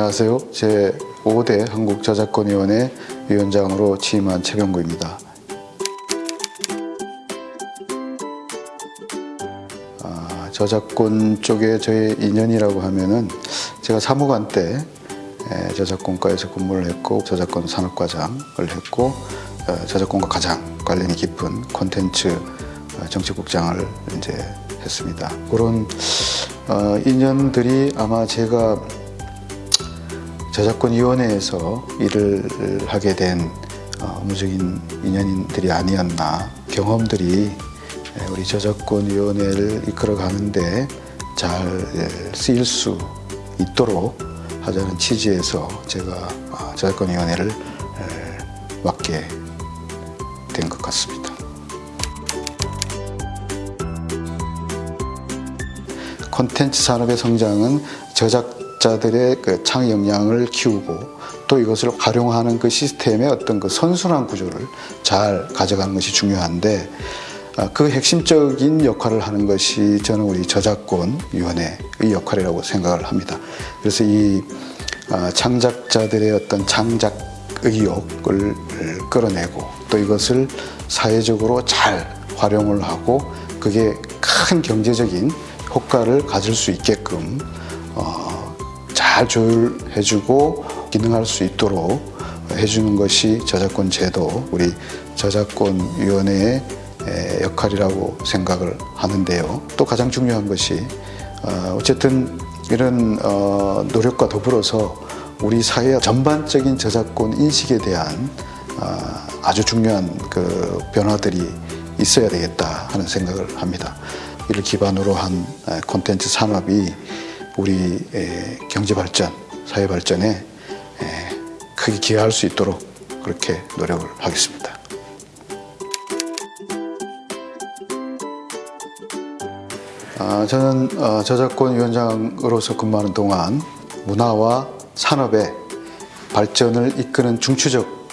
안녕하세요. 제 5대 한국저작권위원회 위원장으로 취임한 최병구입니다. 아, 저작권 쪽에 저의 인연이라고 하면은 제가 사무관 때 에, 저작권과에서 근무를 했고 저작권 산업과장을 했고 어, 저작권과 가장 관련이 깊은 콘텐츠 어, 정책국장을 이제 했습니다. 그런 어, 인연들이 아마 제가 저작권위원회에서 일을 하게 된 어, 업무적인 인연들이 아니었나 경험들이 우리 저작권위원회를 이끌어가는데 잘 쓰일 수 있도록 하자는 취지에서 제가 어, 저작권위원회를 맡게 된 것 같습니다. 콘텐츠 산업의 성장은 저작 자들의 그 창의 역량을 키우고 또 이것을 활용하는 그 시스템의 어떤 그 선순환 구조를 잘 가져가는 것이 중요한데 아, 그 핵심적인 역할을 하는 것이 저는 우리 저작권위원회의 역할이라고 생각을 합니다. 그래서 이 아, 창작자들의 어떤 창작 의욕을 끌어내고 또 이것을 사회적으로 잘 활용을 하고 그게 큰 경제적인 효과를 가질 수 있게끔 어, 잘 조율해주고 기능할 수 있도록 해주는 것이 저작권 제도 우리 저작권위원회의 역할이라고 생각을 하는데요. 또 가장 중요한 것이 어, 어쨌든 이런 어, 노력과 더불어서 우리 사회 전반적인 저작권 인식에 대한 어, 아주 중요한 그 변화들이 있어야 되겠다 하는 생각을 합니다. 이를 기반으로 한 콘텐츠 산업이 우리 경제 발전, 사회 발전에 크게 기여할 수 있도록 그렇게 노력을 하겠습니다. 아, 저는 어, 저작권 위원장으로서 근무하는 동안 문화와 산업의 발전을 이끄는 중추적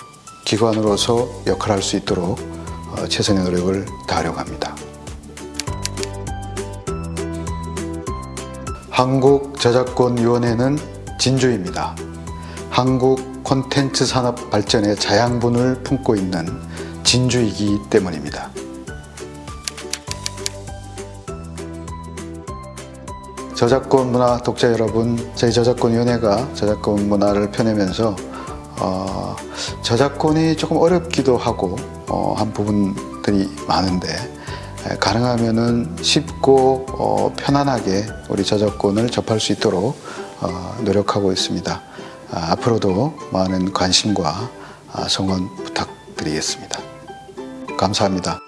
기관으로서 역할할 수 있도록 어, 최선의 노력을 다하려고 합니다. 한국저작권위원회는 진주입니다. 한국 콘텐츠 산업 발전의 자양분을 품고 있는 진주이기 때문입니다. 저작권 문화 독자 여러분, 저희 저작권위원회가 저작권 문화를 펴내면서 어, 저작권이 조금 어렵기도 하고 어, 한 부분들이 많은데 가능하면은 쉽고 어, 편안하게 우리 저작권을 접할 수 있도록 어, 노력하고 있습니다. 아, 앞으로도 많은 관심과 아, 성원 부탁드리겠습니다. 감사합니다.